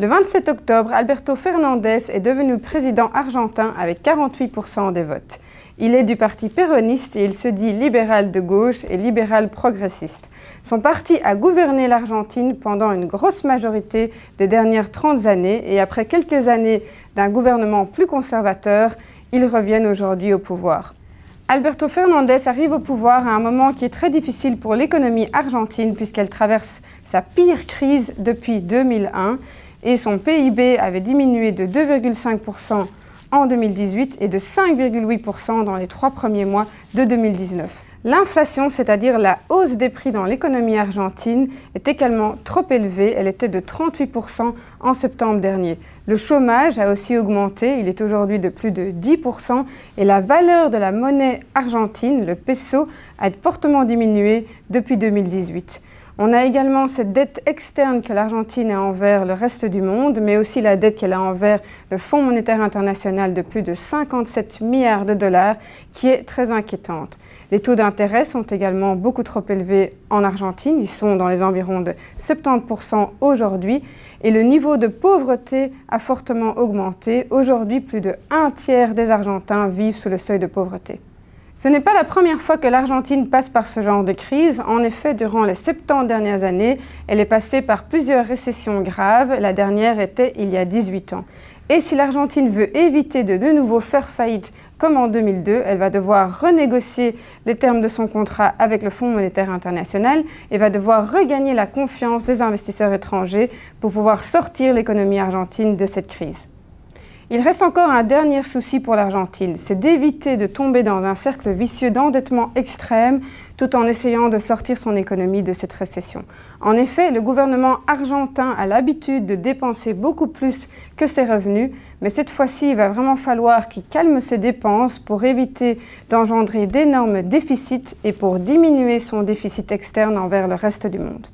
Le 27 octobre, Alberto Fernandez est devenu président argentin avec 48% des votes. Il est du parti péroniste et il se dit libéral de gauche et libéral progressiste. Son parti a gouverné l'Argentine pendant une grosse majorité des dernières 30 années et après quelques années d'un gouvernement plus conservateur, ils reviennent aujourd'hui au pouvoir. Alberto Fernandez arrive au pouvoir à un moment qui est très difficile pour l'économie argentine puisqu'elle traverse sa pire crise depuis 2001 et son PIB avait diminué de 2,5% en 2018 et de 5,8% dans les trois premiers mois de 2019. L'inflation, c'est-à-dire la hausse des prix dans l'économie argentine, est également trop élevée. Elle était de 38% en septembre dernier. Le chômage a aussi augmenté, il est aujourd'hui de plus de 10% et la valeur de la monnaie argentine, le peso, a fortement diminué depuis 2018. On a également cette dette externe que l'Argentine a envers le reste du monde, mais aussi la dette qu'elle a envers le Fonds monétaire international de plus de 57 milliards de dollars, qui est très inquiétante. Les taux d'intérêt sont également beaucoup trop élevés en Argentine, ils sont dans les environs de 70% aujourd'hui, et le niveau de pauvreté a fortement augmenté. Aujourd'hui, plus de un tiers des Argentins vivent sous le seuil de pauvreté. Ce n'est pas la première fois que l'Argentine passe par ce genre de crise. En effet, durant les 70 dernières années, elle est passée par plusieurs récessions graves. La dernière était il y a 18 ans. Et si l'Argentine veut éviter de de nouveau faire faillite comme en 2002, elle va devoir renégocier les termes de son contrat avec le Fonds monétaire international et va devoir regagner la confiance des investisseurs étrangers pour pouvoir sortir l'économie argentine de cette crise. Il reste encore un dernier souci pour l'Argentine, c'est d'éviter de tomber dans un cercle vicieux d'endettement extrême tout en essayant de sortir son économie de cette récession. En effet, le gouvernement argentin a l'habitude de dépenser beaucoup plus que ses revenus, mais cette fois-ci, il va vraiment falloir qu'il calme ses dépenses pour éviter d'engendrer d'énormes déficits et pour diminuer son déficit externe envers le reste du monde.